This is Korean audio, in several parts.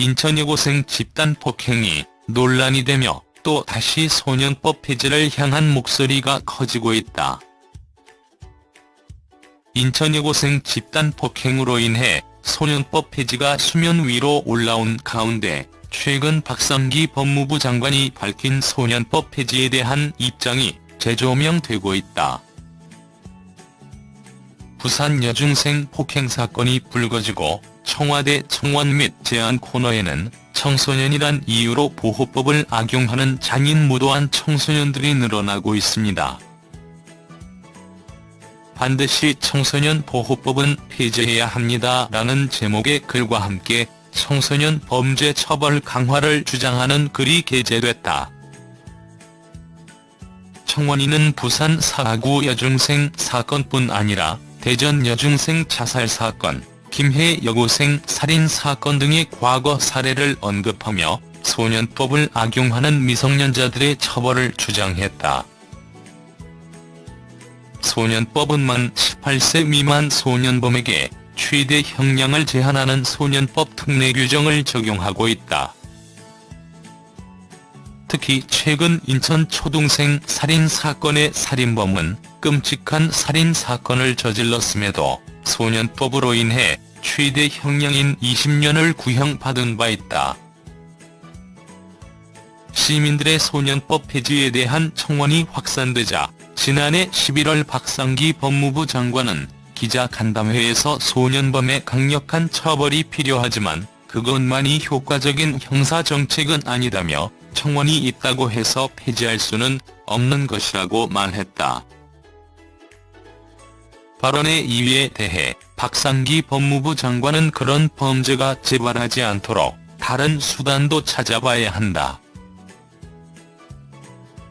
인천 여고생 집단 폭행이 논란이 되며 또 다시 소년법 폐지를 향한 목소리가 커지고 있다. 인천 여고생 집단 폭행으로 인해 소년법 폐지가 수면 위로 올라온 가운데 최근 박성기 법무부 장관이 밝힌 소년법 폐지에 대한 입장이 재조명되고 있다. 부산 여중생 폭행 사건이 불거지고 청와대 청원 및 제안 코너에는 청소년이란 이유로 보호법을 악용하는 장인무도한 청소년들이 늘어나고 있습니다. 반드시 청소년 보호법은 폐지해야 합니다라는 제목의 글과 함께 청소년 범죄 처벌 강화를 주장하는 글이 게재됐다. 청원인은 부산 사구 여중생 사건뿐 아니라 대전 여중생 자살 사건, 김해 여고생 살인 사건 등의 과거 사례를 언급하며 소년법을 악용하는 미성년자들의 처벌을 주장했다. 소년법은 만 18세 미만 소년범에게 최대 형량을 제한하는 소년법 특례 규정을 적용하고 있다. 특히 최근 인천 초등생 살인 사건의 살인범은 끔찍한 살인 사건을 저질렀음에도 소년법으로 인해 최대 형량인 20년을 구형받은 바 있다. 시민들의 소년법 폐지에 대한 청원이 확산되자 지난해 11월 박상기 법무부 장관은 기자 간담회에서 소년범의 강력한 처벌이 필요하지만 그것만이 효과적인 형사정책은 아니다며 청원이 있다고 해서 폐지할 수는 없는 것이라고 말했다. 발언의 이유에 대해 박상기 법무부 장관은 그런 범죄가 재발하지 않도록 다른 수단도 찾아봐야 한다.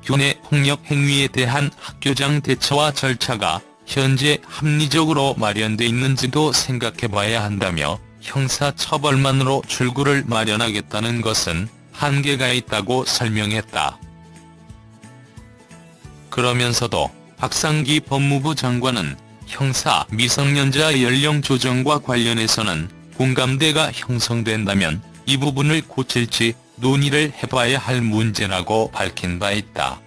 교내 폭력 행위에 대한 학교장 대처와 절차가 현재 합리적으로 마련돼 있는지도 생각해봐야 한다며 형사처벌만으로 출구를 마련하겠다는 것은 한계가 있다고 설명했다. 그러면서도 박상기 법무부 장관은 형사 미성년자 연령 조정과 관련해서는 공감대가 형성된다면 이 부분을 고칠지 논의를 해봐야 할 문제라고 밝힌 바 있다.